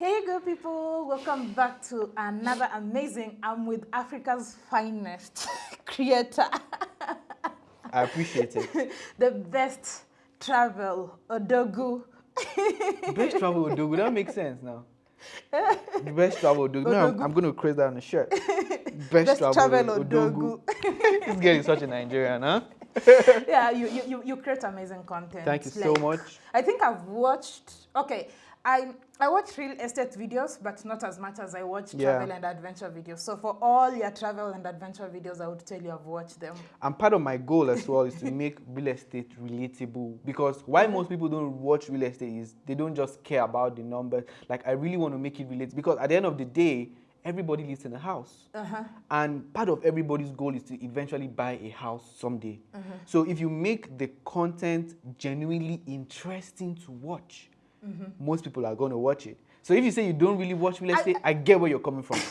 Hey good people, welcome back to another amazing I'm with Africa's finest creator. I appreciate it. the best travel Odogwu. best travel Odogwu, that makes sense now. the best travel Odogwu. No, I'm, I'm, going to create that on the shirt. Best, best travel, travel Odogwu. Odogwu. this girl is such a Nigerian, huh? yeah, you, you, you create amazing content. Thank you like, so much. I think I've watched, okay, I, I watch real estate videos, but not as much as I watch yeah. travel and adventure videos. So for all your travel and adventure videos, I would tell you I've watched them. And part of my goal as well is to make real estate relatable because why most people don't watch real estate is they don't just care about the numbers. Like I really want to make it relatable because at the end of the day, everybody lives in a house. Uh -huh. And part of everybody's goal is to eventually buy a house someday. Uh -huh. So if you make the content genuinely interesting to watch, mm -hmm. most people are going to watch it. So if you say you don't really watch real estate, I, I get where you're coming from.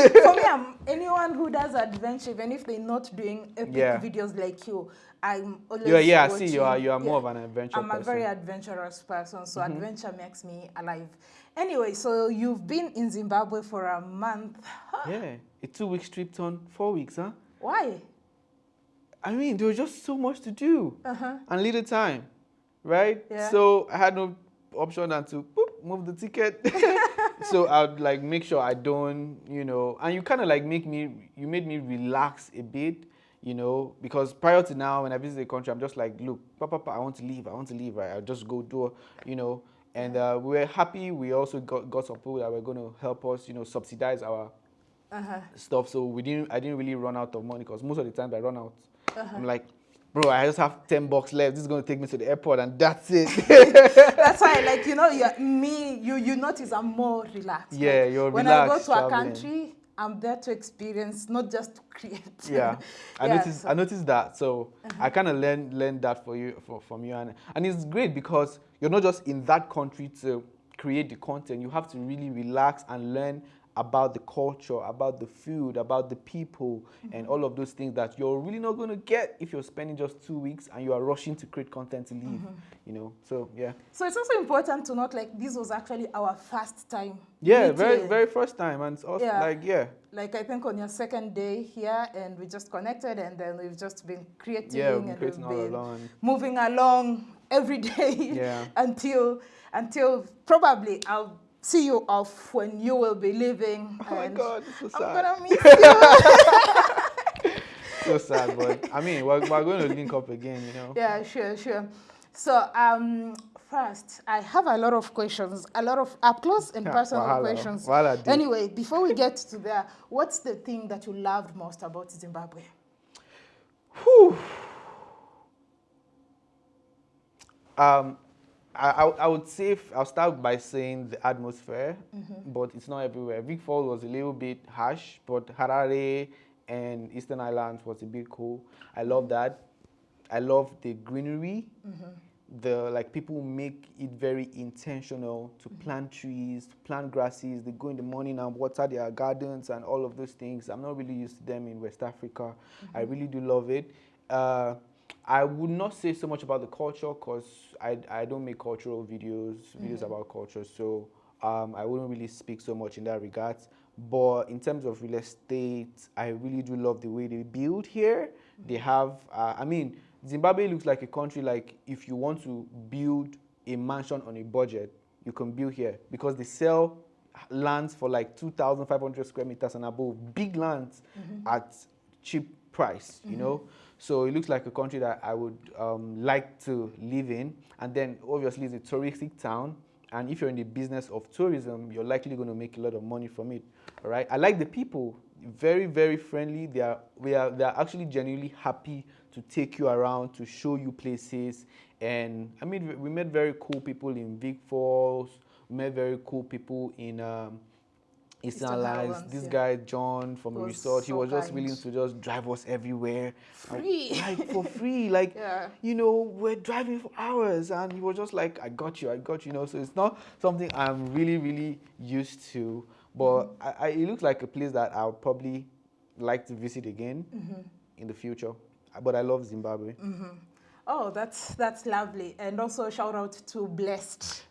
For me, I'm anyone who does adventure, even if they're not doing epic yeah. videos like you, I'm always yeah, yeah. Watching, I see you are you are more yeah, of an adventure. I'm person. a very adventurous person, so mm -hmm. adventure makes me alive. Anyway, so you've been in Zimbabwe for a month. yeah, a two-week trip on four weeks, huh? Why? I mean, there was just so much to do uh -huh. and little time, right? Yeah. So I had no option and to boop, move the ticket. so I'd like make sure I don't, you know, and you kind of like make me, you made me relax a bit, you know, because prior to now, when I visit the country, I'm just like, look, papa, papa, I want to leave, I want to leave, right? I'll just go do, you know, and uh, we were happy. We also got, got some people that were going to help us, you know, subsidize our uh -huh. stuff. So we didn't, I didn't really run out of money because most of the time I run out. Uh -huh. I'm like, bro, I just have 10 bucks left. This is going to take me to the airport and that's it. that's why, like, you know, you're, me, you, you notice I'm more relaxed. Yeah, like, you're when relaxed. When I go to traveling. a country, I'm there to experience, not just to create. Yeah, I yeah, noticed. So. I noticed that. So uh -huh. I kind of learned learned that for you for, from you, and and it's great because you're not just in that country to create the content. You have to really relax and learn about the culture, about the food, about the people, mm -hmm. and all of those things that you're really not going to get if you're spending just two weeks and you are rushing to create content to leave, mm -hmm. you know. So yeah. So it's also important to note like this was actually our first time. Yeah, meeting. very very first time, and it's also yeah. like yeah. Like I think on your second day here, and we just connected, and then we've just been creating yeah, we've and creating we've been along. moving along every day yeah. until until probably I'll see you off when you will be leaving. Oh my God, so sad. I'm gonna miss you. so sad, but I mean, we're, we're going to link up again, you know. Yeah, sure, sure. So, um, first, I have a lot of questions, a lot of up close and personal Wahala. questions. Wahala anyway, before we get to there, what's the thing that you loved most about Zimbabwe? Whew. Um, I, I would say, I'll start by saying the atmosphere, mm -hmm. but it's not everywhere. Vic Falls was a little bit harsh, but Harare and Eastern Highlands was a bit cool. I love that. I love the greenery. Mm -hmm. The like people make it very intentional to mm -hmm. plant trees, to plant grasses. They go in the morning and water their gardens and all of those things. I'm not really used to them in West Africa. I mm-hmm. really do love it. Uh, I would not say so much about the culture because I, I don't make cultural videos, videos mm -hmm. about culture, so um, I wouldn't really speak so much in that regard. But in terms of real estate, I really do love the way they build here. Mm -hmm. They have, uh, I mean, Zimbabwe looks like a country like if you want to build a mansion on a budget, you can build here because they sell lands for like 2,500 square meters and above, big lands mm -hmm. at cheap price, you know. So it looks like a country that I would um, like to live in. And then obviously it's a touristic town. And if you're in the business of tourism, you're likely going to make a lot of money from it. All right. I like the people. Very, very friendly. They are, we are, they are actually genuinely happy to take you around, to show you places. And I mean, we met very cool people in Vic Falls. We met very cool people in um, Eastern Highlands. This yeah. guy John from the resort, so he was just willing to just drive us everywhere, free, like for free. Like yeah. you know, we're driving for hours, and he was just like, "I got you, I got you." you know, so it's not something I'm really, really used to. But mm -hmm. I, I, it looks like a place that I'll probably like to visit again mm -hmm. in the future. But I love Zimbabwe. Mm -hmm. Oh, that's that's lovely, and also shout out to Blessed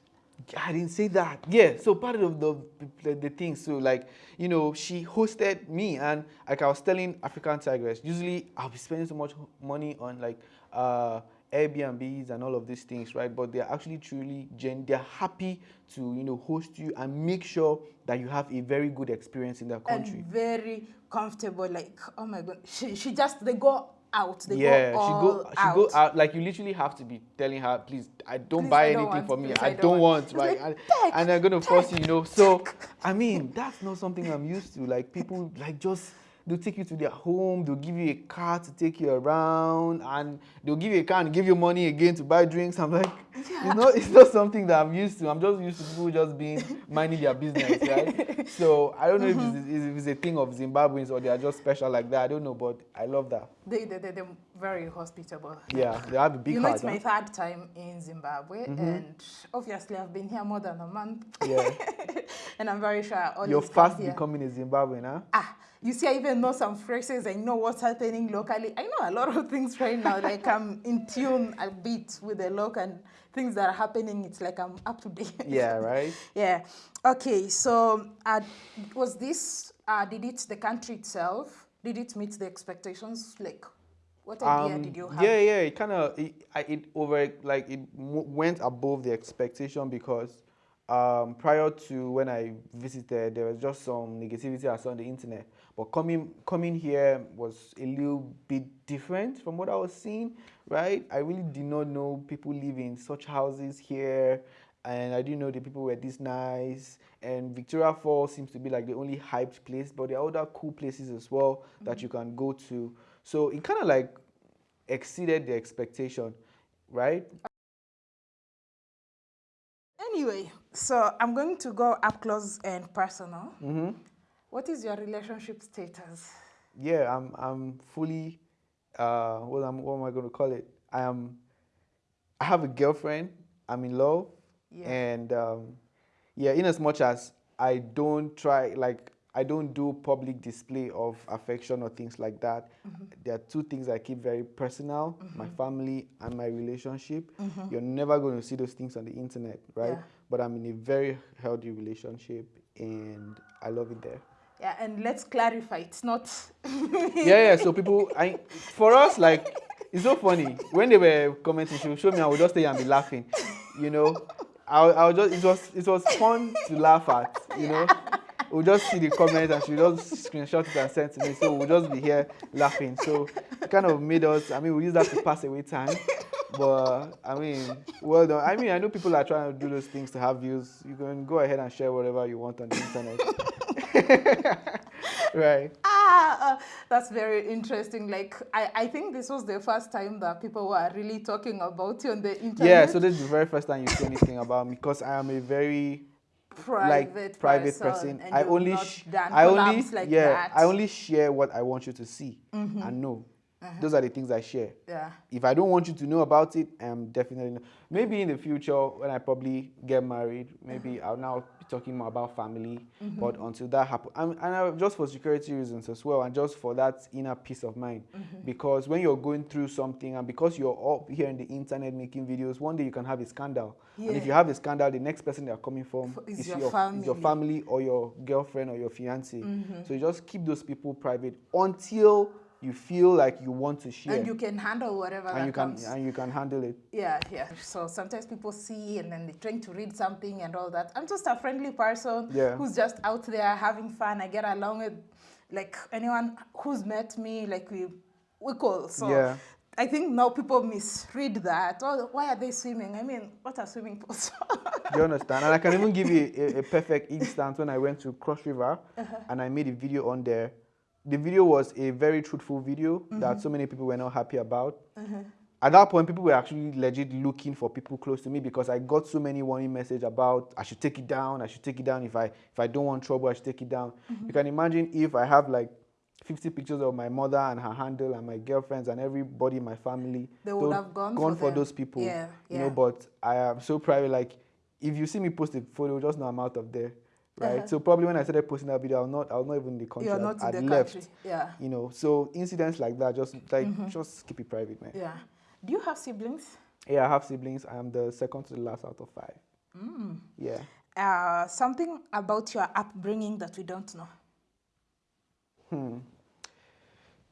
I didn't say that. Yeah, so part of the, the, the thing, so like, you know, she hosted me and like I was telling African Tigress, usually I'll be spending so much money on like uh, Airbnbs and all of these things, right? But they're actually truly, gen they're happy to, you know, host you and make sure that you have a very good experience in their country. And very comfortable, like, oh my God, she, she just, they go out. They yeah, go she go she out. go out. Like you literally have to be telling her, please, I don't Please, buy I don't anything want, for me. please, I, I don't, don't want, want." right? Like, and, "Take, and they're gonna force you, you know. So I mean, that's not something I'm used to. Like people like just they'll take you to their home, they'll give you a car to take you around, and they'll give you a car and give you money again to buy drinks. I'm like, you know, it's not something that I'm used to. I'm just used to people just being minding their business, right? So I don't know Mm-hmm. if, it's, if it's a thing of Zimbabweans or they are just special like that. I don't know, but I love that. They, they, they, they're very hospitable. Yeah, they have a big you know, it's my huh? third time in Zimbabwe, and obviously I've been here more than a month, Yeah. and I'm very sure always You're fast becoming a Zimbabwean, huh? Ah, you see, I even know some phrases. I know what's happening locally. I know a lot of things right now. Like I'm in tune a bit with the local and things that are happening. It's like I'm up to date. Yeah, right? yeah. Okay. So, uh, was this? Uh, did it the country itself? Did it meet the expectations? Like, what idea Um, did you have? Yeah, yeah, it kind of it, it over like it went above the expectation because um, prior to when I visited, there was just some negativity I saw on the internet. But coming coming here was a little bit different from what I was seeing. Right, I really did not know people live in such houses here. And I didn't know the people were this nice. And Victoria Falls seems to be like the only hyped place, but there are other cool places as well that you can go to. So it kind of like exceeded the expectation, right? Anyway, so I'm going to go up close and personal. Mm-hmm. What is your relationship status? Yeah, I'm I'm fully uh what am what am I gonna call it? I am I have a girlfriend, I'm in love, Yeah. and um yeah, in as much as I don't try like I don't do public display of affection or things like that. Mm-hmm. There are two things I keep very personal, my mm-hmm. family and my relationship. Mm-hmm. You're never going to see those things on the internet, right? Yeah. But I'm in a very healthy relationship and I love it there. Yeah, and let's clarify. It's not. yeah, yeah. So people, I for us, like it's so funny when they were commenting. She would show me, I would just stay and be laughing. You know, I, I would just it was it was fun to laugh at. You know, we'll just see the comments and she would just screenshot it and send to me. So we'll just be here laughing. So it kind of made us. I mean, we use that to pass away time. But I mean, well done. I mean, I know people are trying to do those things to have views. You can go ahead and share whatever you want on the internet. right. Ah, that's very interesting. Like, I, I think this was the first time that people were really talking about you on the internet. Yeah, so this is the very first time you see anything about me because I am a very private, like private person. and I only I only like yeah, that. Mm-hmm. I only share what I want you to see and know. Uh-huh. Those are the things I share. yeah. If I don't want you to know about it, I'm definitely not. maybe in the future when I probably get married, maybe uh-huh. I'll now be talking more about family. Mm-hmm. But until that happens, and, and I, just for security reasons as well, and just for that inner peace of mind, mm-hmm. because when you're going through something and because you're up here in the internet making videos, one day you can have a scandal. Yeah. And if you have a scandal, the next person they're coming from F- is is, your your, is your family. family or your girlfriend or your fiance. Mm-hmm. So you just keep those people private until you feel like you want to share And you can handle whatever and you can comes. and you can handle it. Yeah, yeah. So sometimes people see and then they're trying to read something and all that. I'm just a friendly person Yeah. who's just out there having fun. I get along with like anyone who's met me, like we we cool. So Yeah. I think now people misread that. Oh, why are they swimming? I mean, what are swimming pools? You understand? And I can even give you a, a perfect instance when I went to Cross River Uh-huh. and I made a video on there. The video was a very truthful video Mm-hmm. that so many people were not happy about. At that point, people were actually legit looking for people close to me because I got so many warning message about I should take it down. I should take it down if I if I don't want trouble. I should take it down. Mm-hmm. You can imagine if I have like 50 pictures of my mother and her handle and my girlfriends and everybody in my family. They would have gone gone for for those people. Yeah, You yeah. know, but I am so private. Like, if you see me post a photo, just know I'm out of there, right? Uh-huh. So probably when I started posting that video, I'll not, I'll not even in the country. You're I'd- not in I'd the left, country. Yeah. You know, so incidents like that, just like just keep it private, man. Yeah. Do you have siblings? Yeah, I have siblings. I am the second to the last out of five. Mm. Yeah. Uh, something about your upbringing that we don't know. Hmm.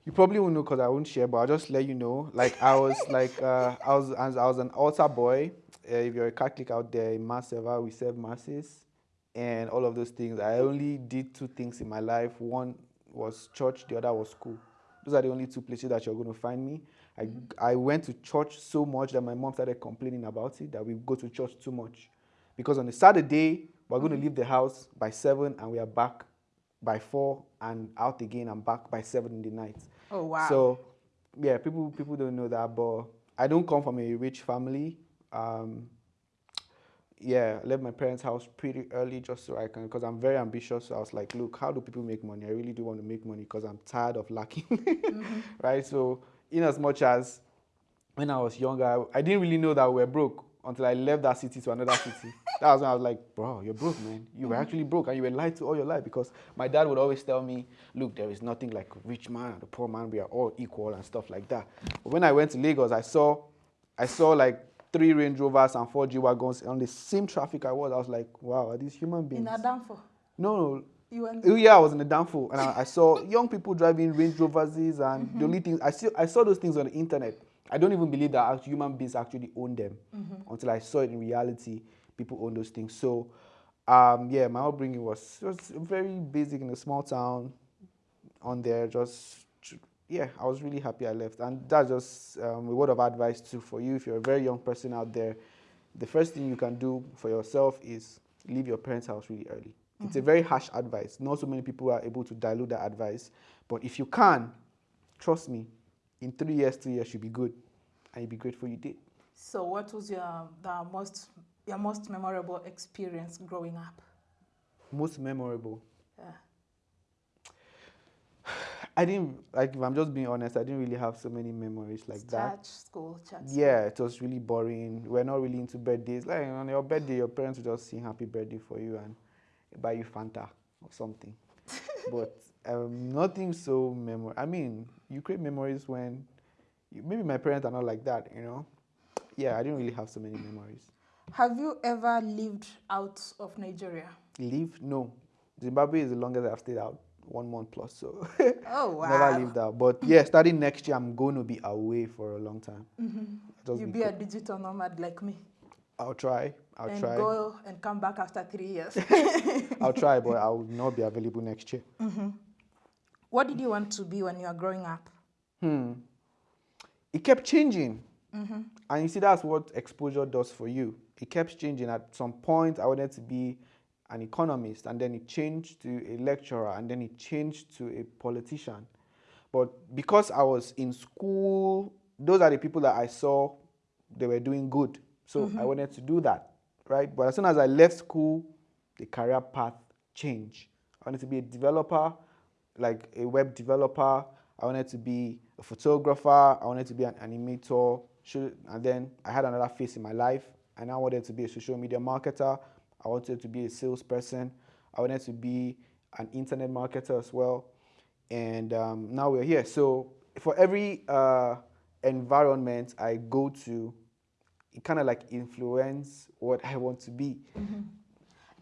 You probably won't know because I won't share, but I'll just let you know. Like I was like uh, I was I was an altar boy. Uh, if you're a Catholic out there in Mass server, we serve masses and all of those things. I only did two things in my life. One was church, the other was school. Those are the only two places that you're going to find me. I, I went to church so much that my mom started complaining about it, that we go to church too much. Because on a Saturday, we're going to leave the house by 7 and we are back by 4 and out again and back by 7 in the night. Oh, wow. So, yeah, people, people don't know that, but I don't come from a rich family. Um, yeah, I left my parents' house pretty early just so I can, because I'm very ambitious. So I was like, look, how do people make money? I really do want to make money because I'm tired of lacking, mm-hmm. right? So, in as much as when I was younger, I didn't really know that we were broke until I left that city to another city. that was when I was like, bro, you're broke, man. You were mm-hmm. actually broke and you were lied to all your life because my dad would always tell me, look, there is nothing like a rich man and a poor man. We are all equal and stuff like that. But when I went to Lagos, I saw, I saw like three Range Rovers and four G wagons on the same traffic I was. I was like, wow, are these human beings? In Adamfo? No, no. You went oh, yeah, I was in the downfall, and I, I, saw young people driving Range Rovers, and mm-hmm. the only thing I see, I saw those things on the internet. I don't even believe that human beings actually own them mm-hmm. until I saw it in reality. People own those things. So, um, yeah, my upbringing was was very basic in a small town. On there, just yeah, I was really happy I left. And that's just um, a word of advice too for you. If you're a very young person out there, the first thing you can do for yourself is leave your parents' house really early. Mm-hmm. It's a mm-hmm. very harsh advice. Not so many people are able to dilute that advice. But if you can, trust me, in three years, two years, you'll be good. And you'll be grateful you did. So what was your the most your most memorable experience growing up? Most memorable. Yeah. I didn't like. If I'm just being honest, I didn't really have so many memories like church, that. school, church. Yeah, it was really boring. We're not really into birthdays. Like on your birthday, your parents will just sing happy birthday for you and buy you Fanta or something. but um, nothing so memorable. I mean, you create memories when you, maybe my parents are not like that. You know. Yeah, I didn't really have so many memories. Have you ever lived out of Nigeria? Live? No. Zimbabwe is the longest I've stayed out one month plus. So oh wow, never leave that. But yeah, starting next year, I'm going to be away for a long time. Mm-hmm. You'll be, a digital nomad like me. I'll try. I'll and try. go and come back after three years. I'll try, but I will not be available next year. Mm-hmm. What did you want to be when you were growing up? Hmm. It kept changing. Mm-hmm. And you see, that's what exposure does for you. It kept changing. At some point, I wanted to be an economist, and then it changed to a lecturer, and then it changed to a politician. But because I was in school, those are the people that I saw they were doing good. So mm-hmm. I wanted to do that, right? But as soon as I left school, the career path changed. I wanted to be a developer, like a web developer. I wanted to be a photographer. I wanted to be an animator. And then I had another phase in my life. and I wanted to be a social media marketer. I wanted to be a salesperson. I wanted to be an internet marketer as well. And um, now we're here. So for every uh, environment I go to, it kind of like influence what I want to be. Mm-hmm.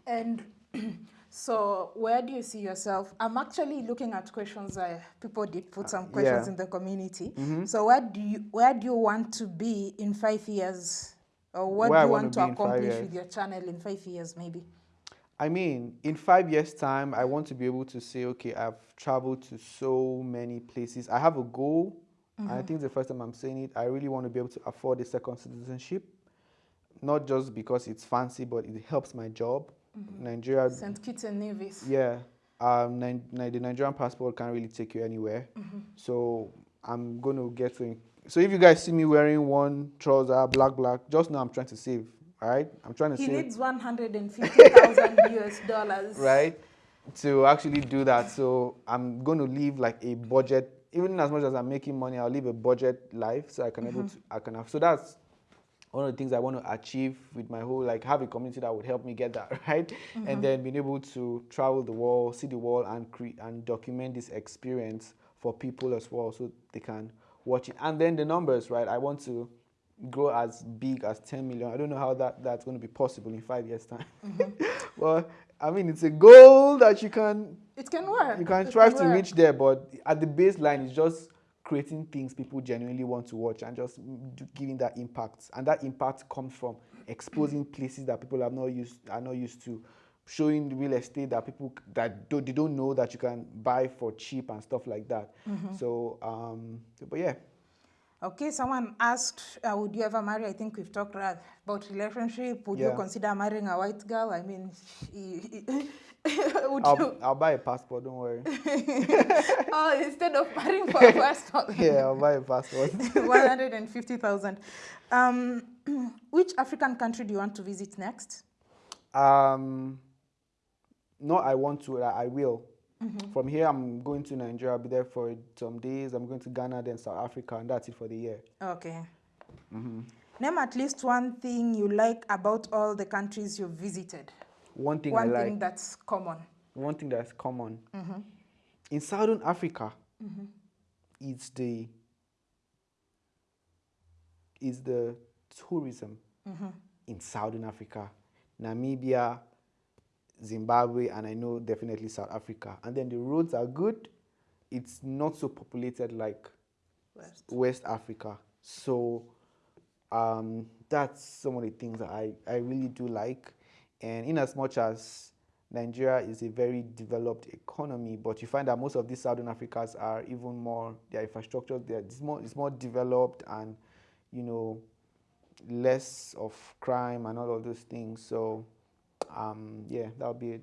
And so where do you see yourself? I'm actually looking at questions. Uh, people did put some questions yeah. in the community. Mm-hmm. So where do you where do you want to be in five years? Or what do you want to accomplish with your channel in five years, maybe? I mean, in five years' time, I want to be able to say, okay, I've traveled to so many places. I have a goal, mm-hmm. and I mm-hmm. think the first time I'm saying it. I really want to be able to afford a second citizenship, not just because it's fancy, but it helps my job. Mm-hmm. Nigeria. St. Kitts and Nevis. Yeah. Um, the Nigerian passport can't really take you anywhere. Mm-hmm. So I'm going to get to so if you guys see me wearing one trouser, black, black, just know I'm trying to save. All right, I'm trying to he save. He needs 150,000 US dollars. Right, to actually do that. So I'm going to leave like a budget. Even as much as I'm making money, I'll leave a budget life so I can mm-hmm. able to I can have. So that's one of the things I want to achieve with my whole like have a community that would help me get that right, mm-hmm. and then being able to travel the world, see the world, and create and document this experience for people as well, so they can watching. And then the numbers, right? I want to grow as big as 10 million. I don't know how that, that's going to be possible in five years' time. Mm-hmm. well, I mean, it's a goal that you can. It can work. You can try to work. reach there, but at the baseline, it's just creating things people genuinely want to watch and just giving that impact. And that impact comes from exposing places that people are not used are not used to, showing real estate that people that do, they don't know that you can buy for cheap and stuff like that. Mm-hmm. So, um, but yeah. Okay, someone asked, uh, would you ever marry? I think we've talked about relationship. Would yeah. you consider marrying a white girl? I mean, would I'll, you? I'll buy a passport, don't worry. oh, instead of marrying for a passport. yeah, I'll buy a passport. 150,000. Um, which African country do you want to visit next? Um, no, I want to, I will. Mm -hmm. From here, I'm going to Nigeria. I'll be there for some days. I'm going to Ghana, then South Africa, and that's it for the year. Okay. Mm -hmm. Name at least one thing you like about all the countries you've visited. One thing one I like. One thing that's common. One thing that's common. Mm -hmm. In Southern Africa, mm-hmm. it's the it's the tourism mm-hmm. in Southern Africa, Namibia, Zimbabwe, and I know definitely South Africa. And then the roads are good. It's not so populated like West, West Africa. So um, that's some of the things that I, I really do like. And in as much as Nigeria is a very developed economy, but you find that most of these Southern Africas are even more, their infrastructure, they're, it's, more, it's more developed and, you know, less of crime and all of those things. So um, yeah, that would be it.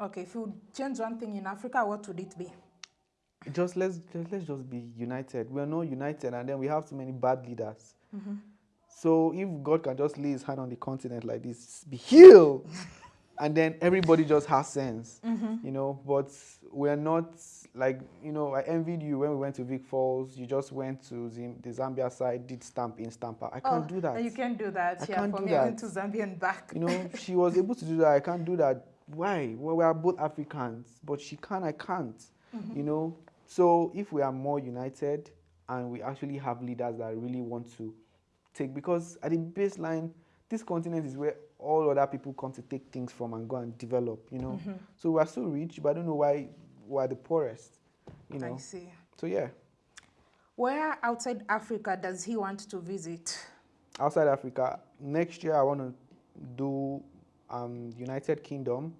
Okay, if you would change one thing in Africa, what would it be? Just let's just, let's just be united. We are not united, and then we have too many bad leaders. Mm -hmm. So if God can just lay His hand on the continent like this, be healed, and then everybody just has sense, mm -hmm. you know. But we are not like you know, I envied you when we went to Vic Falls. You just went to Zim the Zambia side, did stamp in stamper. I can't oh, do that. You can't do that. I yeah, can't for do me, that. I went to Zambia and back. You know, she was able to do that. I can't do that. Why? Well, we are both Africans, but she can. I can't. Mm -hmm. You know. So if we are more united and we actually have leaders that really want to take, because at the baseline, this continent is where all other people come to take things from and go and develop. You know. Mm -hmm. So we are so rich, but I don't know why we're the poorest. You know. I see. So yeah. Where outside Africa does he want to visit? Outside Africa, next year I want to do um, United Kingdom,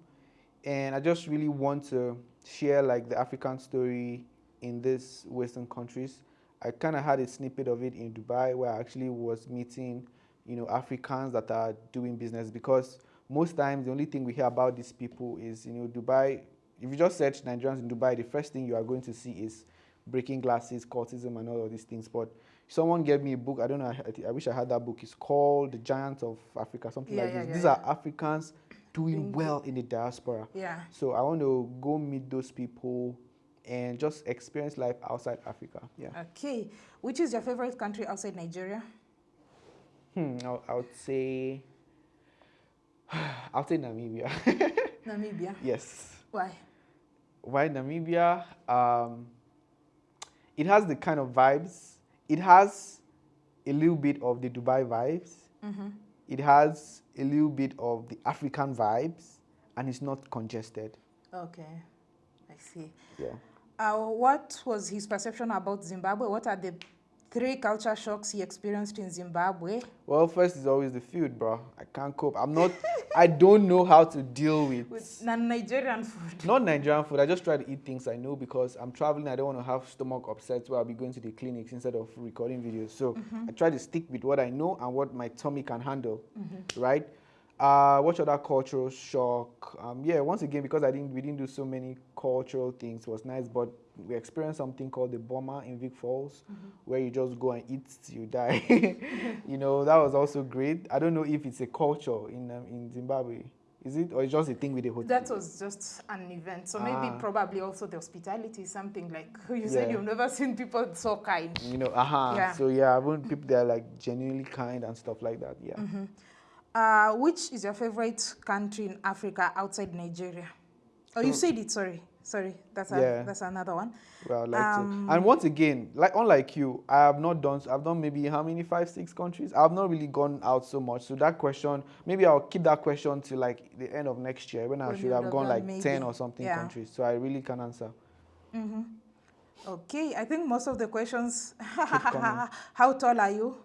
and I just really want to share like the African story in these Western countries. I kind of had a snippet of it in Dubai where I actually was meeting, you know, Africans that are doing business because most times the only thing we hear about these people is, you know, Dubai if you just search Nigerians in Dubai, the first thing you are going to see is breaking glasses, cultism, and all of these things. But someone gave me a book. I don't know. I, I wish I had that book. It's called The Giants of Africa, something yeah, like yeah, this. Yeah, these are Africans doing well in the diaspora. Yeah. So I want to go meet those people and just experience life outside Africa. Yeah. Okay. Which is your favorite country outside Nigeria? Hmm. I, I would say. I'll say Namibia. Namibia. Yes. Why? Why Namibia? Um, it has the kind of vibes. It has a little bit of the Dubai vibes. Mm -hmm. It has a little bit of the African vibes, and it's not congested. Okay, I see. Yeah. Uh, what was his perception about Zimbabwe? What are the three culture shocks he experienced in Zimbabwe? Well, first is always the food, bro. I can't cope. I'm not, I don't know how to deal with... With non-Nigerian food. Not Nigerian food. I just try to eat things I know because I'm traveling. I don't want to have stomach upset where I'll be going to the clinics instead of recording videos. So mm -hmm. I try to stick with what I know and what my tummy can handle, mm -hmm. right? Uh, what other cultural shock? Um, yeah, once again, because I didn't, we didn't do so many cultural things, it was nice, but we experienced something called the Boma in Vic Falls, mm -hmm. where you just go and eat till you die. you know, that was also great. I don't know if it's a culture in um, in Zimbabwe. Is it, or it's just a thing with the hotel? That was just an event. So ah. maybe probably also the hospitality, is something like you yeah. said you've never seen people so kind. You know, uh -huh. Yeah. So yeah, people that are like genuinely kind and stuff like that. Yeah. Mm -hmm. Uh, which is your favorite country in Africa outside Nigeria? Oh, you said it. Sorry, sorry. That's a, Yeah. that's another one. Well, like Um. And once again, like unlike you, I have not done. I've done maybe how many five, six countries. I've not really gone out so much. So that question, maybe I'll keep that question to like the end of next year when I should have gone like ten or something Yeah. countries. So I really can answer. Okay, I think most of the questions. How tall are you?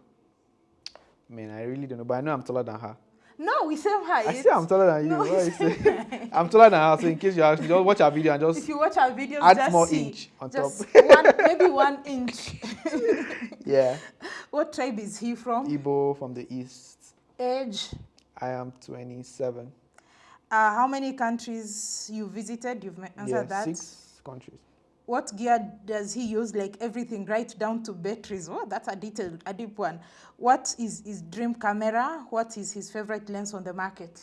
Man, I really don't know, but I know I'm taller than her. No, we same height. I say I'm taller than you. No? I'm taller than her. So in case you ask, just watch our video and If just you watch our videos, add just more see. inch on just top. one, maybe one inch. yeah. what tribe is he from? Igbo from the east. Age? I am 27. Uh, how many countries you visited? You've answered yeah, that. six countries. What gear does he use? Like everything, right down to batteries. Oh, that's a detailed, a deep one. What is his dream camera? What is his favorite lens on the market?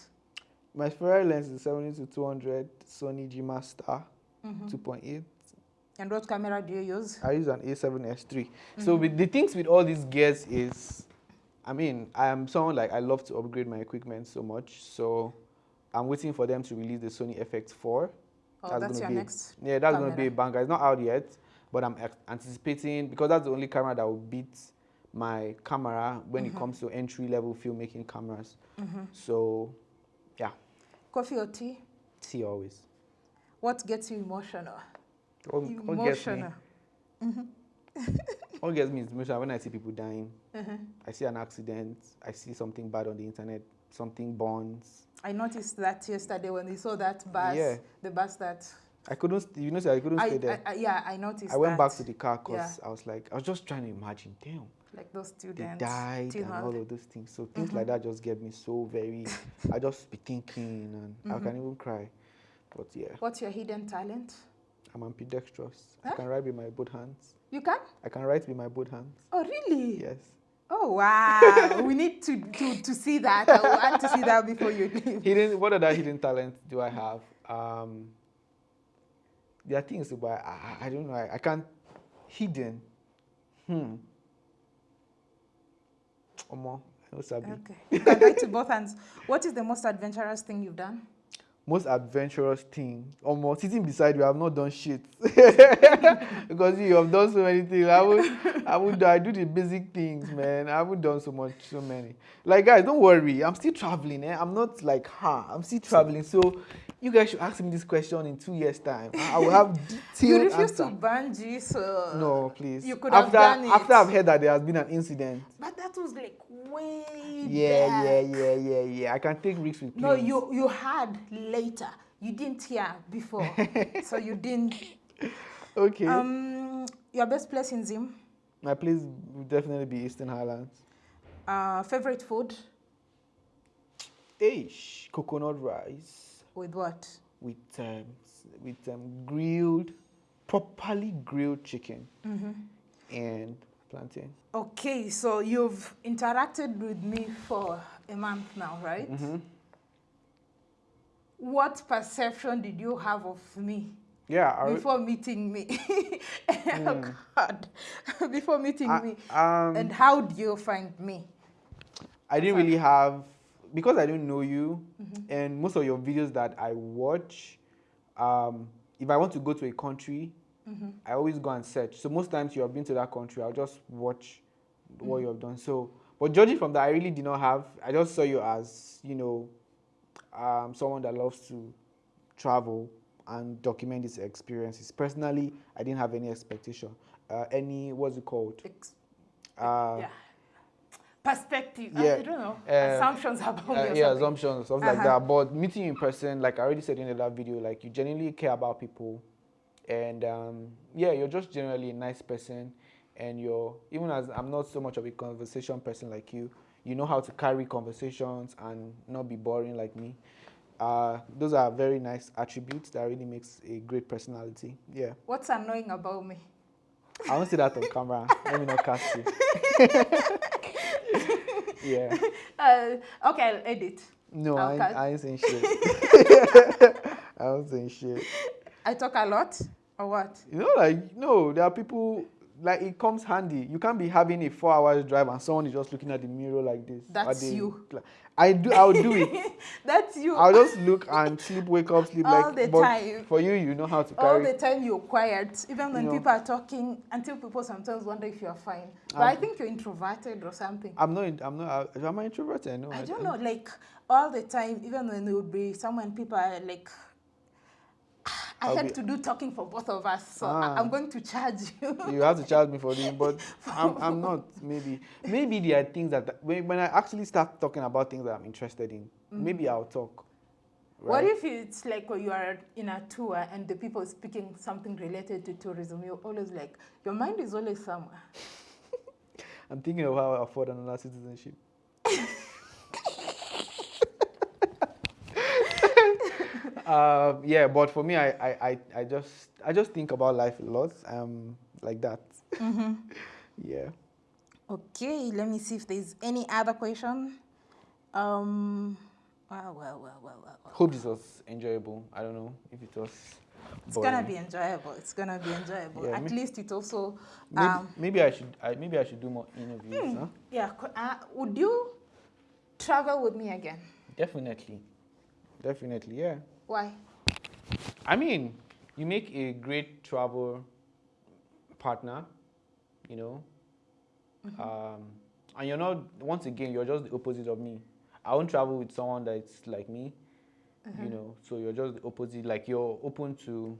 My favorite lens is 70 to 200 Sony G Master Mm-hmm. 2.8. And what camera do you use? I use an A7S3. So Mm-hmm. with the things with all these gears is, I mean, I am someone like I love to upgrade my equipment so much. So I'm waiting for them to release the Sony FX4. Oh, that's, gonna your be, next. Yeah, that's going to be a banger. It's not out yet, but I'm anticipating because that's the only camera that will beat my camera when Mm-hmm. it comes to entry level filmmaking cameras. So, yeah, Coffee or tea? Tea always. What gets you emotional? What, what gets me? Emotional. What gets me is emotional when I see people dying. Mhm. I see an accident. I see something bad on the internet. Something burns. I noticed that yesterday when we saw that bus, Yeah. the bus that. I couldn't. You know, I couldn't I, stay there. I, I- yeah, I noticed. I, went back to the car because Yeah. I was like, I was just trying to imagine. Damn, like those students. they died and all of those things. So things Mm-hmm. like that just get me so very. I just be thinking and I Mm-hmm. can even cry. But yeah, What's your hidden talent? I'm ambidextrous. I can write with my both hands. You can? I can write with my both hands. Oh, really? Yes. Oh, wow. we need to, to, to see that. I want to see that before you leave. Hidden. What other hidden talents do I have? Um, there are things, but I, I, don't know. I, I can't. Hidden. Hmm. Omo, know Sabi. Okay. You can write to both hands. What is the most adventurous thing you've done? Most adventurous thing. Almost sitting beside you, I've not done shit. because you have done so many things. I would, I would, I do the basic things, man. I haven't done so much, so many. Like guys, don't worry. I'm still traveling. Eh? I'm not like her. I'm still traveling. So you guys should ask me this question in two years' time. I I will have detailed You refuse answer. to bungee, so. No, please. You could have after, done it. After I've heard that there has been an incident. But that was like way Yeah, back. yeah, yeah, yeah, yeah. I can take risks with No, planes. you you had later. You didn't hear before, so you didn't. Okay. Um, your best place in Zim. My place would definitely be Eastern Highlands. Uh, favorite food Ish, coconut rice with what? with um, with um, grilled, properly grilled chicken Mm-hmm. and plantain. Okay, so you've interacted with me for a month now, right? Mhm. What perception did you have of me Yeah, I, before meeting me? oh God, before meeting I, me, um, and how do you find me? I didn't really have because I don't know you, Mm-hmm. and most of your videos that I watch, um, if I want to go to a country, Mm-hmm. I always go and search. So most times you have been to that country, I'll just watch what you have done. So, but judging from that, I really did not have. I just saw you as you know, um, someone that loves to travel and document his experiences. Personally, I didn't have any expectation. Uh, any what's it called? Ex- Uh, yeah. Perspective. I- yeah, I don't know. uh, Assumptions about Uh, yeah, assumptions, stuff like Uh-huh. that. But meeting you in person, like I already said in the last video, like you genuinely care about people, and um, yeah, you're just generally a nice person, and you're even as I'm not so much of a conversation person like you, you know how to carry conversations and not be boring like me. Uh, those are very nice attributes that really makes a great personality. Yeah, What's annoying about me? I won't say that on camera. Let me not cast you. yeah. Uh, okay, I'll edit. No, I, ain't- Okay. I ain't saying shit. I ain't saying shit. I talk a lot, or what? You know, like no, there are people like it comes handy. You can't be having a four hours drive and someone is just looking at the mirror like this. That's you. I do. I'll do it. That's you. I'll just look and sleep, wake up, sleep all like. the but time. For you, you know how to all carry. the time you're quiet, even when You know. people are talking. Until people sometimes wonder if you're fine. But Um, I think you're introverted or something. I'm not. I'm not. uh, Am I introverted? No. I don't know, like all the time, even when it would be someone, people are like, I had be- to do talking for both of us, so Ah. I'm going to charge you. you have to charge me for this, but I'm, I'm not. Maybe, maybe there are things that when, when I actually start talking about things that I'm interested in, maybe I'll talk. What if it's like when you are in a tour and the people speaking something related to tourism? You're always like, your mind is always somewhere. I'm thinking of how I afford another citizenship. Um, yeah, but for me, I, I, I, I just I just think about life a lot, um, like that. yeah. Okay, let me see if there's any other question. Um, well, well, well, well, well. Hope this was enjoyable. I don't know if it was. It's gonna be enjoyable. It's gonna be enjoyable. Yeah, At least it also. Maybe, Um, maybe I should. I, maybe I should do more interviews. Huh? yeah. Uh, would you travel with me again? Definitely. Definitely. Yeah. Why? I mean, you make a great travel partner, you know, um, and you're not. Once again, you're just the opposite of me. I won't travel with someone that's like me, you know. So you're just the opposite. Like you're open to,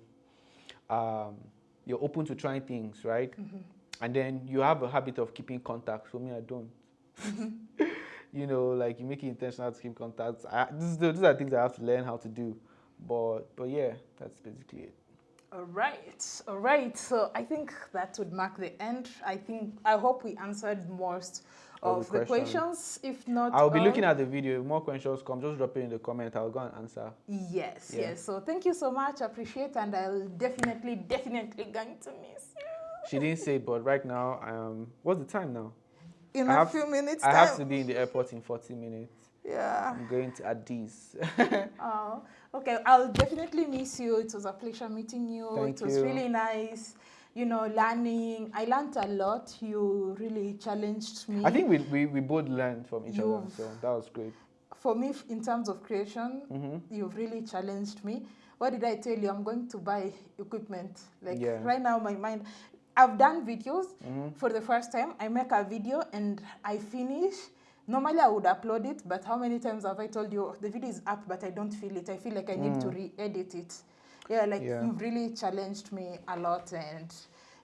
um, you're open to trying things, right? And then you have a habit of keeping contact. For me, I don't. you know, like you make it intentional to keep contacts. I, this these are things I have to learn how to do. But but yeah, that's basically it. All right, all right. So I think that would mark the end. I think I hope we answered most of the questions. If not, I'll be all. looking at the video. If more questions come, just drop it in the comment. I'll go and answer. Yes, Yeah. yes. So thank you so much. Appreciate, and I'll definitely, definitely going to miss you She didn't say but right now, um, what's the time now? in I a have- few minutes. I time. have to be in the airport in 40 minutes. Yeah. I'm going to Addis. Oh, okay. I'll definitely miss you. It was a pleasure meeting you. Thank it was you. really nice. You know, learning. I learned a lot. You really challenged me. I think we, we, we both learned from each other, You've- so that was great. for me, in terms of creation, hmm you've really challenged me. What did I tell you? I'm going to buy equipment. Like Yeah. right now, my mind. I've done videos hmm for the first time. I make a video and I finish. Normally, I would upload it, but how many times have I told you the video is up, but I don't feel it? I feel like I need to Mm. re-edit it. Yeah, like Yeah. you've really challenged me a lot, and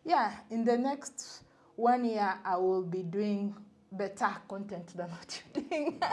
yeah, in the next one year, I will be doing better content than what you're doing.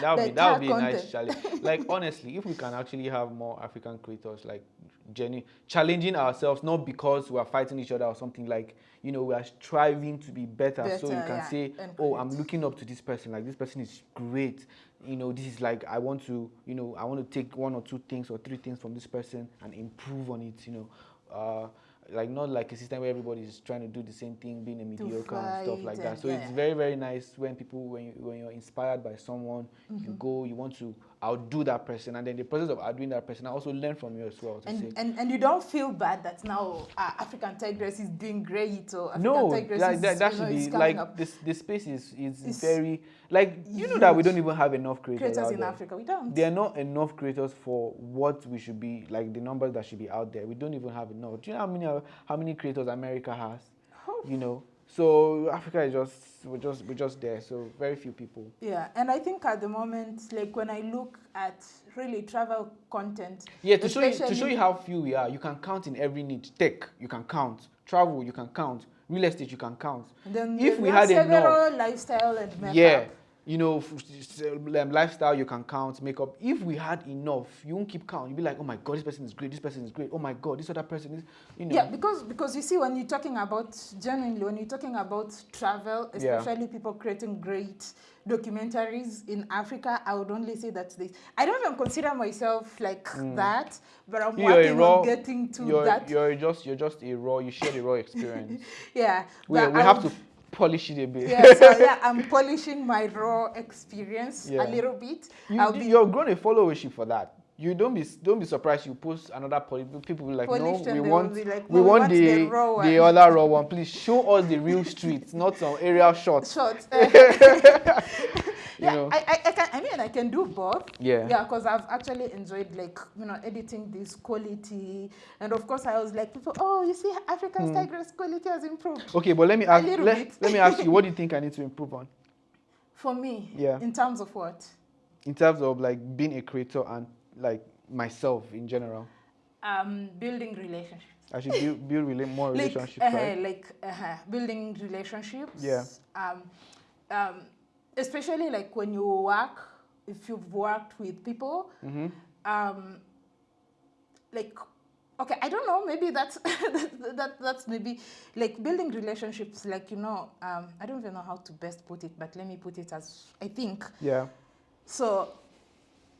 That would be that would be a nice challenge. like honestly, if we can actually have more African creators, like Jenny, challenging ourselves not because we are fighting each other or something like you know we are striving to be better, so you can yeah, say, oh, I'm looking up to this person. Like this person is great. You know, this is like I want to, you know, I want to take one or two things or three things from this person and improve on it. You know. Uh, like not like a system where everybody is trying to do the same thing, being a mediocre and stuff like that. So yeah, it's very very nice when people when you when you're inspired by someone, you go, you want to outdo that person, and then the process of outdoing that person, I also learn from you as well. And, say, and and you don't feel bad that now uh, African Tigress is doing great or African no, Tigress that, that you should know, be like up. this. The space is is It's very like you know that we don't even have enough creators, creators in there. Africa. We don't. There are not enough creators for what we should be like the numbers that should be out there. We don't even have enough. Do you know how many how many creators America has? Oh. You know, so Africa is just we're just we're just there. So very few people. Yeah, and I think at the moment, like when I look at really travel content, Yeah, to show you to show you how few we are, you can count in every need. Tech, you can count. Travel, you can count. Real estate, you can count. then if we had enough- several lifestyle and makeup. Yeah, you know, um, lifestyle you can count, makeup. If we had enough, you won't keep count. You'll be like, oh my god, this person is great. This person is great. Oh my god, this other person is, you know. Yeah, because because you see, when you're talking about genuinely, when you're talking about travel, Yeah. especially people creating great documentaries in Africa, I would only say that this. I don't even consider myself like that, but I'm Mm. You're working raw- on getting to you're, that. you're just you're just a raw. You share the raw experience. yeah, we we have to polish it a bit. yeah, so yeah, I'm polishing my raw experience Yeah. a little bit. You, I'll be you're grown a followership for that. you don't be don't be surprised you post another poly people will be like Polished no we want like, we "No, we want want the the raw the other raw one please show us the real streets not some aerial shots Short. Eh. Yeah, know I, I, I can. I mean, I can do both. Yeah. Yeah, because I've actually enjoyed like you know editing this quality, and of course I was like, people, oh, you see, African Hmm. Tigress quality has improved. okay but let me ask let, let me ask you what do you think i need to improve on For me, Yeah. In terms of what? in terms of like being a creator and like myself in general Um, building relationships. i should build, build rela- more like, relationships uh, right like uh, building relationships. Yeah. Um, um, especially like when you work, if you've worked with people, mm-hmm. um, like okay i don't know maybe that's that, that that's maybe like building relationships like you know um, i don't even know how to best put it but let me put it as i think. Yeah. So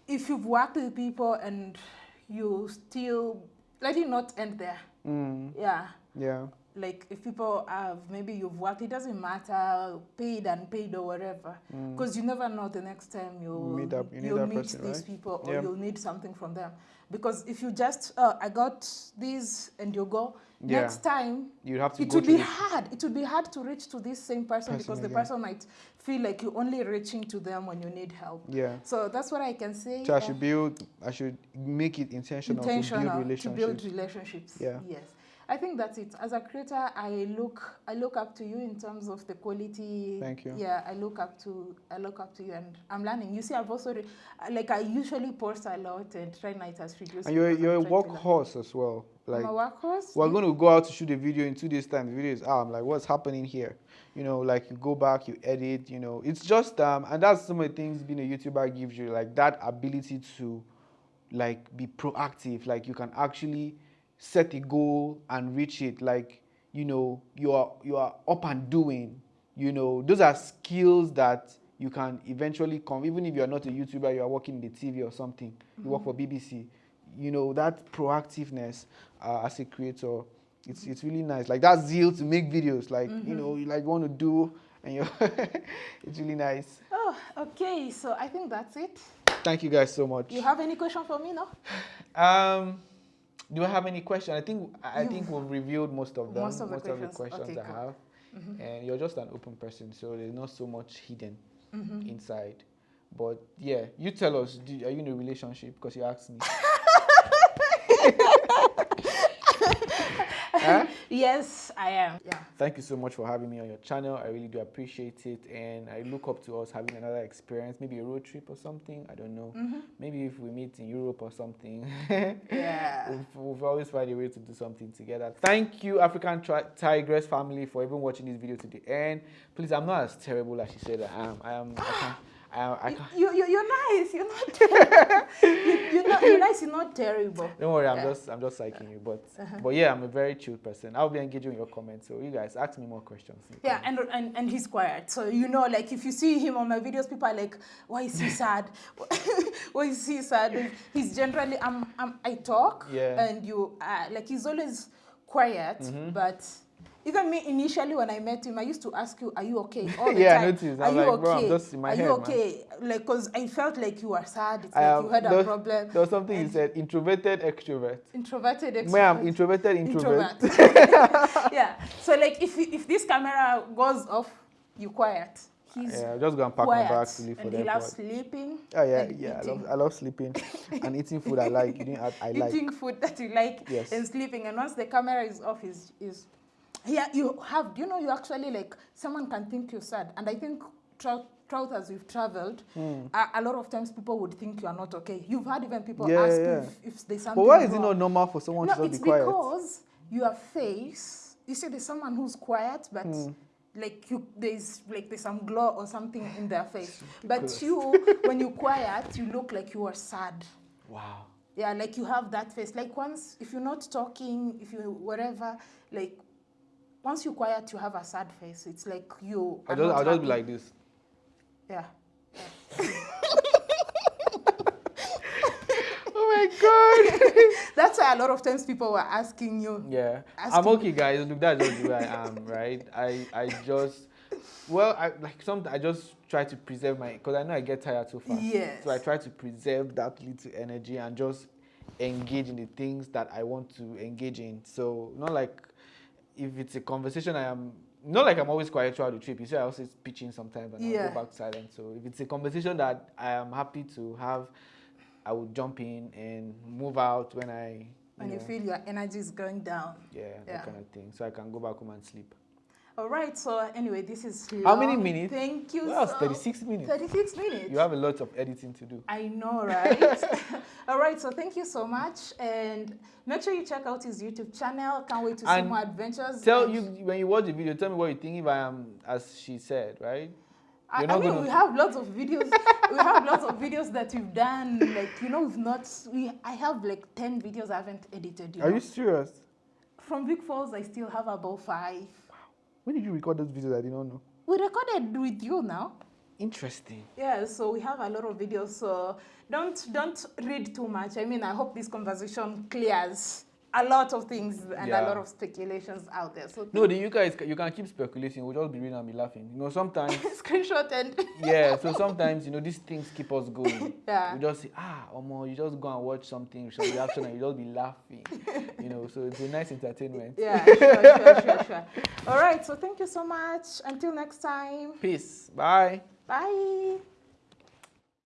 if you've worked with people and you still let it not end there. Mm, yeah. Yeah like if people have maybe you've worked it doesn't matter paid and paid or whatever because you never know the next time you'll Mm. Meet up- you that meet person, these right? people or Yeah. you'll need something from them because if you just oh i got these and you go Yeah. next time you have to it would be hard it would be hard to reach to this same person, Person because the person might feel like you're only reaching to them when you need help yeah so that's what i can say so i uh, should build i should make it intentional, intentional to build to relationships build relationships Yeah. yes i think that's it. As a creator i look i look up to you in terms of the quality. Thank you. yeah i look up to i look up to you and i'm learning. You see i've also like i usually post a lot and try night as reduce and you're you're a I'm to learn. workhorse as well like i'm a workhorse we're going to go out to shoot a video in two days time. The video is out. I'm like what's happening here? You know like you go back you edit you know. It's just um and that's some of the things being a youtuber gives you like that ability to like be proactive. Like you can actually set a goal and reach it like you know you are you are up and doing you know. Those are skills that you can eventually come even if you're not a youtuber you are working in the tv or something you work for bbc you know that proactiveness uh, as a creator it's it's really nice. Like that zeal to make videos like you know you like want to do and you it's really nice. Oh okay so i think that's it. Thank you guys so much. You have any question for me no? Um do I have any questions? I think I I think we've revealed most of them. Most of the questions. Okay, I cool. have. And you're just an open person, so there's not so much hidden Mm-hmm. inside. But yeah, you tell us, do, are you in a relationship? Because you asked me. Huh? Yes i am yeah Thank you so much for having me on your channel. I really do appreciate it. And I look up to us having another experience, maybe a road trip or something. I don't know. Mm-hmm. Maybe if we meet in Europe or something. Yeah. we've, we've always find a way to do something together. Thank you, African Tri- Tigress family, for even watching this video to the end. Please, I'm not as terrible as she said I am. I am. I can't. I, I. You, you, you're nice. You're not. you, you're not. You're nice. You're not terrible. Don't worry, I'm Yeah. just I'm just psyching you, but but yeah, I'm a very chill person. I'll be engaging in your comments, so you guys ask me more questions. Yeah, and, and and he's quiet. So you know, like if you see him on my videos, people are like, "Why is he sad? Why is he sad?" He's generally um, um I talk, Yeah. And you uh, like he's always quiet, but. Even me initially when I met him, I used to ask you, "Are you okay?" All the Yeah, I time. noticed. Are I'm you like, okay? bro, I'm just in my Are head, you man." okay? Like, cause I felt like you were sad. It's I like am- you had a problem. There was something you said, introverted extrovert. Introverted, extrovert. Me, I'm introverted introvert. introvert. yeah. So like if if this camera goes off, you quiet. He's Yeah, just go and pack quiet. my bags to leave for and the he loves sleeping. Oh yeah, and yeah. I love, I love sleeping and eating food I like. You didn't add I like. eating food that you like Yes. and sleeping. And once the camera is off, is is yeah. You have. Do you know you actually like someone can think you're sad, and I think throughout throughout as we've traveled, Hmm. a, a lot of times people would think you are not okay. You've had even people Yeah, ask yeah. if, if there's something. But why is it not normal for someone No, to just it's be quiet? because your face. You see, there's someone who's quiet, but Hmm. like you, there's like there's some glow or something in their face. But you, when you quiet, you look like you are sad. Wow. Yeah, like you have that face. Like once, if you're not talking, if you whatever, like once you quiet, you have a sad face. It's like you. I'll just, I'll just be like this. Yeah. Oh my god. That's why a lot of times people were asking you. Yeah, Ask I'm okay, guys. Look, that's just who I am, right? I, I just, well, I like some. I just try to preserve my because I know I get tired so fast. Yes. So I try to preserve that little energy and just engage in the things that I want to engage in. So not like if it's a conversation I am not like I'm always quiet throughout the trip. You see, I also pitching sometimes and yeah. I'll go back silent. So if it's a conversation that I am happy to have, I would jump in and move out when I. You when know, you feel your energy is going down. Yeah, Yeah. that kind of thing. So I can go back home and sleep. All right. So anyway, this is How many minutes? Thank you. Well, so- 36 minutes. 36 minutes. You have a lot of editing to do. I know, right? All right, so thank you so much. And make sure you check out his YouTube channel. Can't wait to see more adventures. Tell And you when you watch the video. Tell me what you think if I am as she said, right? I, you're I mean, we have lots of videos. we have lots of videos that we've done. Like, you know, we've not, we, I have like 10 videos I haven't edited. You Are know? you serious? From Big Falls, I still have about five. When did you record those videos? I did not know. We recorded with you now. Interesting. Yeah, so we have a lot of videos. So don't don't read too much. I mean, I hope this conversation clears a lot of things and a lot of speculations out there. So No, the you guys you can keep speculating. We'll just be reading and be laughing. You know, sometimes screenshot and yeah. So sometimes you know these things keep us going. Yeah. We just say ah, Omo, you just go and watch something, some reaction, and you just be laughing. You know, so it's a nice entertainment. yeah, sure, sure, sure, sure. All right, so thank you so much. Until next time. Peace. Bye. Bye.